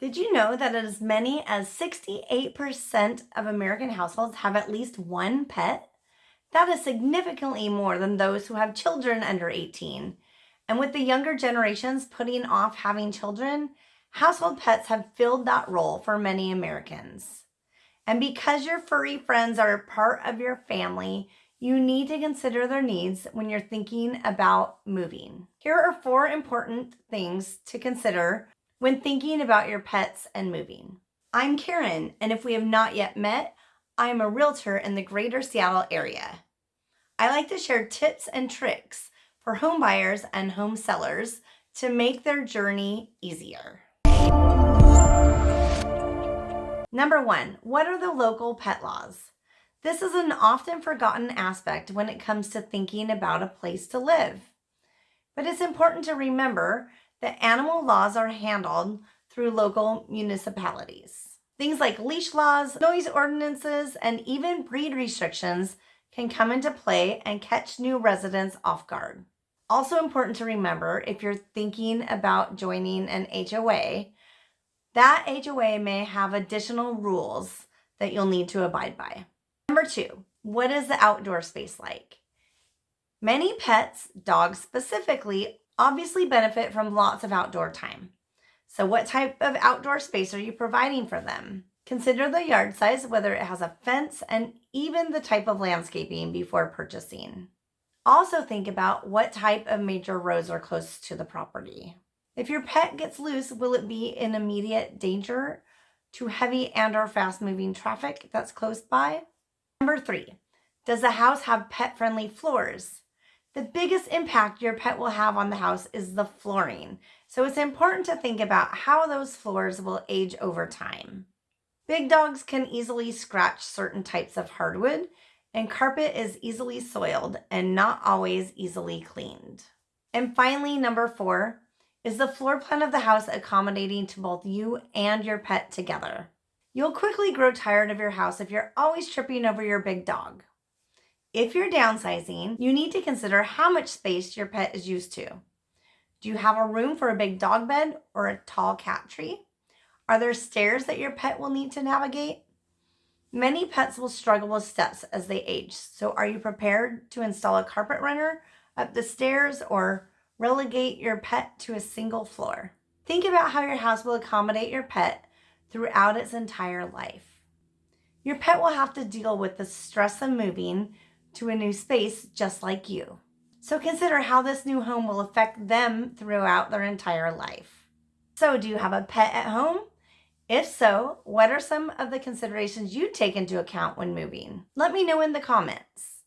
Did you know that as many as 68% of American households have at least one pet? That is significantly more than those who have children under 18. And with the younger generations putting off having children, household pets have filled that role for many Americans. And because your furry friends are a part of your family, you need to consider their needs when you're thinking about moving. Here are four important things to consider when thinking about your pets and moving. I'm Karen, and if we have not yet met, I am a realtor in the greater Seattle area. I like to share tips and tricks for home buyers and home sellers to make their journey easier. Number one, what are the local pet laws? This is an often forgotten aspect when it comes to thinking about a place to live. But it's important to remember that animal laws are handled through local municipalities. Things like leash laws, noise ordinances, and even breed restrictions can come into play and catch new residents off guard. Also important to remember if you're thinking about joining an HOA, that HOA may have additional rules that you'll need to abide by. Number two, what is the outdoor space like? Many pets, dogs specifically, obviously benefit from lots of outdoor time. So what type of outdoor space are you providing for them? Consider the yard size, whether it has a fence, and even the type of landscaping before purchasing. Also think about what type of major roads are close to the property. If your pet gets loose, will it be in immediate danger to heavy and or fast moving traffic that's close by? Number three, does the house have pet friendly floors? The biggest impact your pet will have on the house is the flooring. So it's important to think about how those floors will age over time. Big dogs can easily scratch certain types of hardwood and carpet is easily soiled and not always easily cleaned. And finally, number four, is the floor plan of the house accommodating to both you and your pet together? You'll quickly grow tired of your house if you're always tripping over your big dog. If you're downsizing, you need to consider how much space your pet is used to. Do you have a room for a big dog bed or a tall cat tree? Are there stairs that your pet will need to navigate? Many pets will struggle with steps as they age, so are you prepared to install a carpet runner up the stairs or relegate your pet to a single floor? Think about how your house will accommodate your pet throughout its entire life. Your pet will have to deal with the stress of moving to a new space just like you. So consider how this new home will affect them throughout their entire life. So do you have a pet at home? If so, what are some of the considerations you take into account when moving? Let me know in the comments.